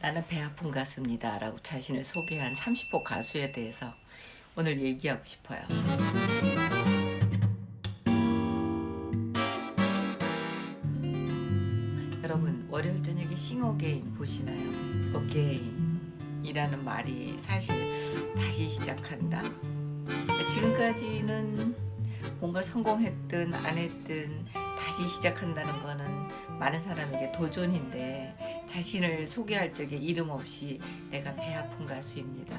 나는 배 아픈 가수입니다 라고 자신을 소개한 30호 가수에 대해서 오늘 얘기하고 싶어요 여러분 월요일 저녁에 싱어게임 보시나요? 어게인이라는 말이 사실 다시 시작한다 지금까지는 뭔가 성공했든 안 했든 다시 시작한다는 거는 많은 사람에게 도전인데 자신을 소개할 적에 이름 없이 내가 배 아픈 가수입니다.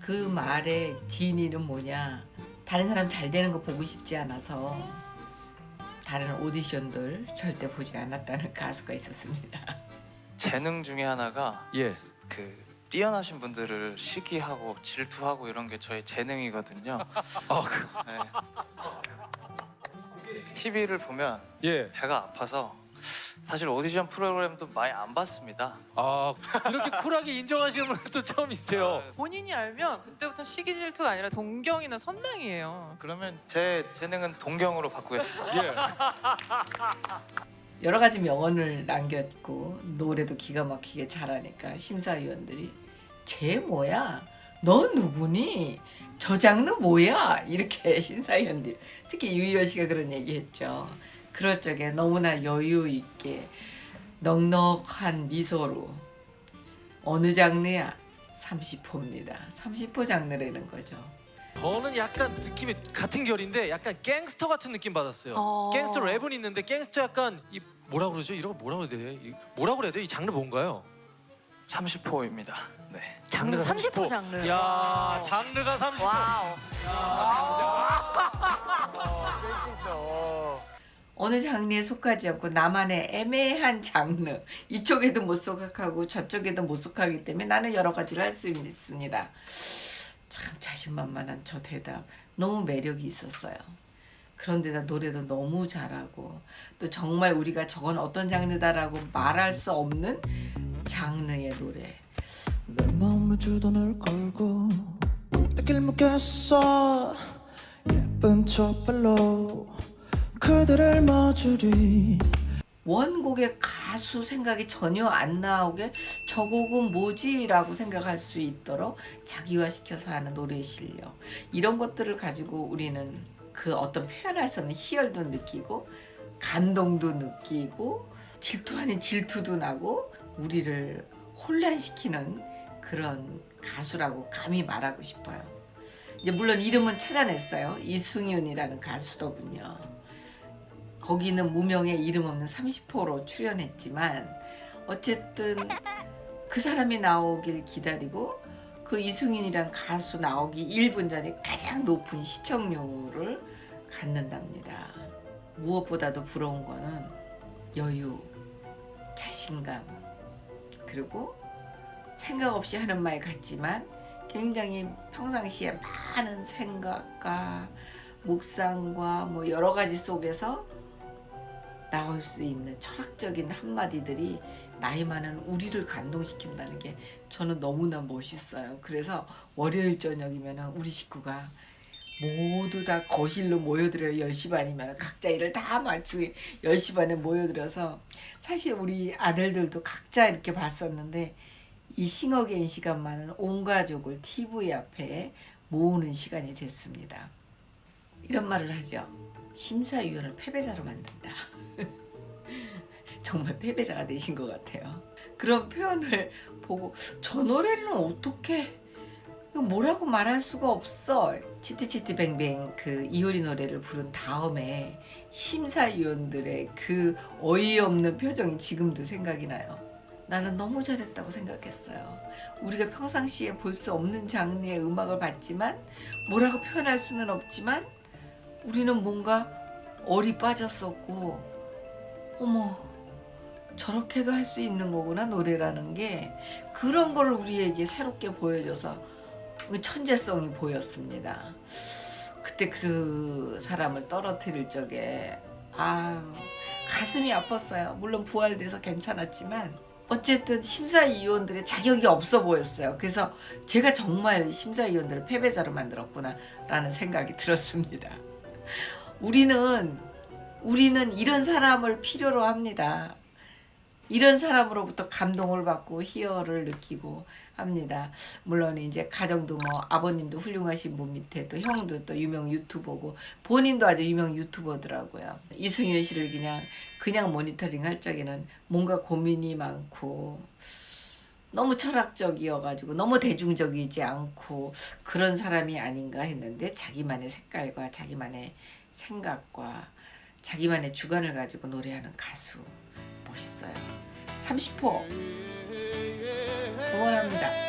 그 말의 진위는 뭐냐 다른 사람 잘 되는 거 보고 싶지 않아서 다른 오디션들 절대 보지 않았다는 가수가 있었습니다. 재능 중에 하나가 예. 그 뛰어나신 분들을 시기하고 질투하고 이런 게 저의 재능이거든요. 아, 그, 네. TV를 보면 예. 배가 아파서 사실 오디션 프로그램도 많이 안 봤습니다. 아, 이렇게 쿨하게 인정하시는 분은 또 처음이세요. 본인이 알면 그때부터 시기 질투가 아니라 동경이나 선망이에요. 그러면 제 재능은 동경으로 바꾸겠습니다. 예. 여러 가지 명언을 남겼고 노래도 기가 막히게 잘하니까 심사위원들이 쟤 뭐야? 너 누구니? 저 장르 뭐야? 이렇게 심사위원들 특히 유희열 씨가 그런 얘기했죠. 그럴 적에 너무나 여유 있게 넉넉한 미소로 어느 장르야? 30호입니다. 30호 장르라는 거죠. 저는 약간 느낌이 같은 결인데 약간 갱스터 같은 느낌 받았어요. 어. 갱스터 랩은 있는데 갱스터 약간 이 뭐라 그러죠? 이런 거 뭐라 그래야 돼? 이- 뭐라 그래야 돼? 이 장르 뭔가요? 30호입니다. 네. 장르 30호 장르. 야, 장르가 30호. wow. 어느 장르에 속하지 않고 나만의 애매한 장르 이쪽에도 못 속하고 저쪽에도 못 속하기 때문에 나는 여러 가지를 할 수 있습니다 참 자신만만한 저 대답 너무 매력이 있었어요 그런데다 노래도 너무 잘하고 또 정말 우리가 저건 어떤 장르다라고 말할 수 없는 장르의 노래. 내 마음에 주던을 걸고 내길 묻겠어. 예쁜 척발로 그대를 맞으리. 원곡의 가수 생각이 전혀 안 나오게 저 곡은 뭐지? 라고 생각할 수 있도록 자기화시켜서 하는 노래 실력. 이런 것들을 가지고 우리는 그 어떤 없는 희열도 느끼고 감동도 느끼고 질투 아닌 질투도 나고 우리를 혼란시키는 그런 가수라고 감히 말하고 싶어요. 이제 물론 이름은 찾아냈어요. 이승윤이라는 가수더군요. 거기는 무명의 이름 없는 30호로 출연했지만 어쨌든 그 사람이 나오길 기다리고 그 이승윤이란 가수 나오기 1분 전에 가장 높은 시청률을 갖는답니다. 무엇보다도 부러운 거는 여유, 자신감, 그리고 생각 없이 하는 말 같지만 굉장히 평상시에 많은 생각과 묵상과 뭐 여러 가지 속에서 나올 수 있는 철학적인 한마디들이 나이 많은 우리를 감동시킨다는 게 저는 너무나 멋있어요. 그래서 월요일 저녁이면 우리 식구가 모두 다 거실로 모여들어요. 10시 반이면 각자 일을 다 마치고 10시 반에 모여들어서 사실 우리 아들들도 각자 이렇게 봤었는데 이 싱어게인 시간만은 온 가족을 TV 앞에 모으는 시간이 됐습니다. 이런 말을 하죠. 심사위원을 패배자로 만든다. 정말 패배자가 되신 것 같아요. 그런 표현을 보고 저 노래는 어떻게 이거 뭐라고 말할 수가 없어. 치트치트뱅뱅 그 이효리 노래를 부른 다음에 심사위원들의 그 어이없는 표정이 지금도 생각이 나요. 나는 너무 잘했다고 생각했어요. 우리가 평상시에 볼 수 없는 장르의 음악을 봤지만 뭐라고 표현할 수는 없지만 우리는 뭔가 얼이 빠졌었고 어머 저렇게도 할 수 있는 거구나 노래라는 게 그런 걸 우리에게 새롭게 보여줘서 그 천재성이 보였습니다. 그때 그 사람을 떨어뜨릴 적에 아 가슴이 아팠어요. 물론 부활돼서 괜찮았지만 어쨌든 심사위원들의 자격이 없어 보였어요. 그래서 제가 정말 심사위원들을 패배자로 만들었구나 라는 생각이 들었습니다. 우리는 우리는 이런 사람을 필요로 합니다. 이런 사람으로부터 감동을 받고 희열을 느끼고 합니다. 물론 이제 가정도 뭐 아버님도 훌륭하신 분 밑에 또 형도 또 유명 유튜버고 본인도 아주 유명 유튜버더라고요. 이승윤 씨를 그냥 그냥 모니터링 할 적에는 뭔가 고민이 많고 너무 철학적이어가지고 너무 대중적이지 않고 그런 사람이 아닌가 했는데 자기만의 색깔과 자기만의 생각과 자기만의 주관을 가지고 노래하는 가수 멋있어요. 30호 응원합니다.